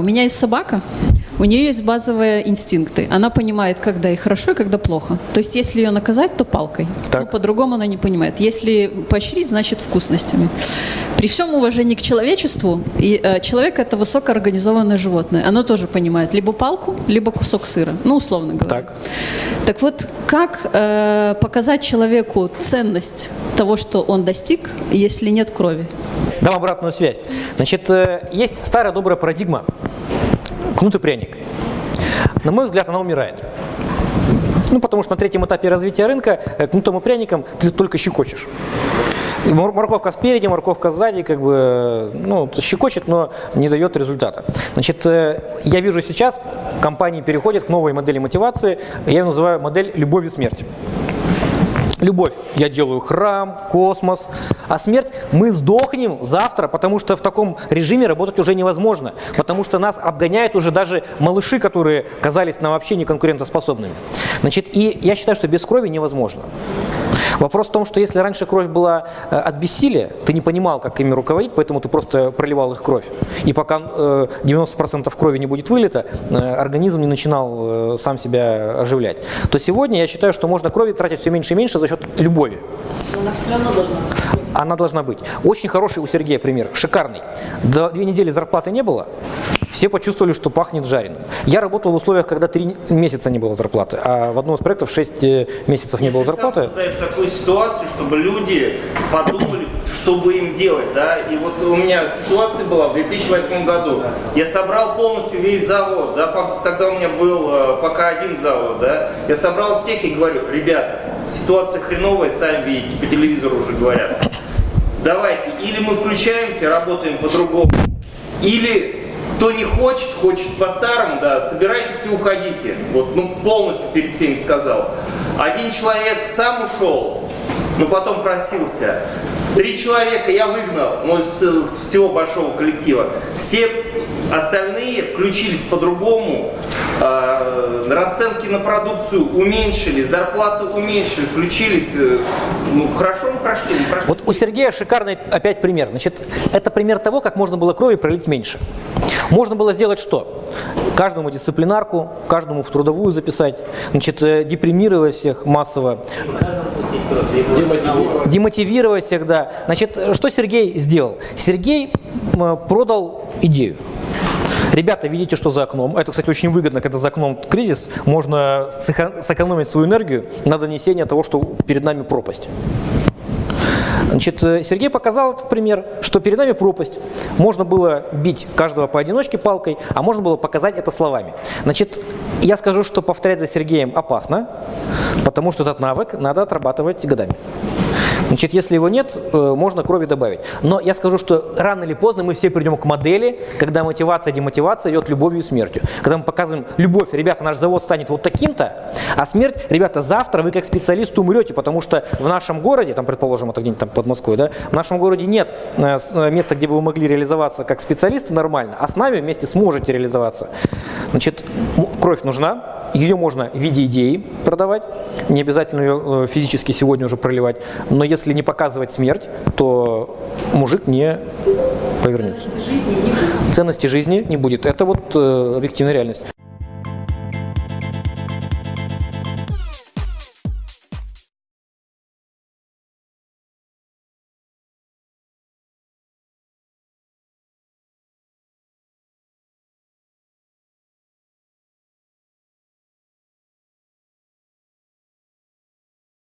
У меня есть собака, у нее есть базовые инстинкты. Она понимает, когда ей хорошо и когда плохо. То есть, если ее наказать, то палкой. Так. Ну, по-другому она не понимает. Если поощрить, значит вкусностями. При всем уважении к человечеству, и, э, человек это высокоорганизованное животное. Оно тоже понимает либо палку, либо кусок сыра. Ну, условно говоря. Так. Так вот, как э, показать человеку ценность того, что он достиг, если нет крови? Дам обратную связь. Значит, э, есть старая добрая парадигма кнут и пряник. На мой взгляд, она умирает. Ну, потому что на третьем этапе развития рынка э, кнутом и пряником ты только щекочешь. Морковка спереди, морковка сзади, как бы, э, ну, щекочет, но не дает результата. Значит, э, я вижу сейчас, компании переходят к новой модели мотивации, я ее называю модель «любовь и смерть». Любовь. Я делаю храм, космос. А смерть мы сдохнем завтра, потому что в таком режиме работать уже невозможно. Потому что нас обгоняют уже даже малыши, которые казались нам вообще неконкурентоспособными. Значит, и я считаю, что без крови невозможно. Вопрос в том, что если раньше кровь была э, от бессилия, ты не понимал, как ими руководить, поэтому ты просто проливал их кровь. И пока э, 90% крови не будет вылета, э, организм не начинал э, сам себя оживлять. То сегодня я считаю, что можно крови тратить все меньше и меньше за счет любови. Она все равно должна Она должна быть. Очень хороший у Сергея пример, шикарный. За две недели зарплаты не было, все почувствовали, что пахнет жареным. Я работал в условиях, когда три месяца не было зарплаты, а в одном из проектов 6 месяцев не было Ты зарплаты. создаешь такую ситуацию, чтобы люди подумали, что бы им делать, да? И вот у меня ситуация была в 2008 году. Я собрал полностью весь завод, да? Тогда у меня был э, пока один завод, да? Я собрал всех и говорю, ребята, ситуация хреновая, сами видите, по телевизору уже говорят. Давайте, или мы включаемся, работаем по-другому, или кто не хочет, хочет по-старому, да, собирайтесь и уходите. Вот, ну, полностью перед всеми сказал. Один человек сам ушел, но потом просился. Три человека я выгнал, ну, с, всего большого коллектива. Все остальные включились по-другому, э, расценки на продукцию уменьшили, зарплаты уменьшили, включились. э, ну, хорошо мы прошли, мы прошли. Вот у Сергея шикарный опять пример. Значит, это пример того, как можно было крови пролить меньше. Можно было сделать что? Каждому дисциплинарку, каждому в трудовую записать, значит, э, депримировать всех массово, демотивировать всех, да. Значит, что Сергей сделал? Сергей продал идею. Ребята, видите, что за окном. Это, кстати, очень выгодно, когда за окном кризис. Можно сэко- сэкономить свою энергию на донесение того, что перед нами пропасть. Значит, э, Сергей показал этот пример, что перед нами пропасть. Можно было бить каждого поодиночке палкой, а можно было показать это словами. Значит, я скажу, что повторять за Сергеем опасно, потому что этот навык надо отрабатывать годами. Значит, если его нет, э, можно крови добавить. Но я скажу, что рано или поздно мы все придем к модели, когда мотивация и демотивация идет любовью и смертью. Когда мы показываем любовь, ребята, наш завод станет вот таким-то, а смерть, ребята, завтра вы как специалист умрете, потому что в нашем городе, там, предположим, это где-нибудь там под Москвой, да, в нашем городе нет э, э, места, где бы вы могли реализоваться как специалисты нормально, а с нами вместе сможете реализоваться. Значит, кровь нужна, ее можно в виде идеи продавать, не обязательно ее э, физически сегодня уже проливать, но если не показывать смерть, то мужик не повернется. жизни не будет. Ценности жизни не будет. Это вот э, объективная реальность.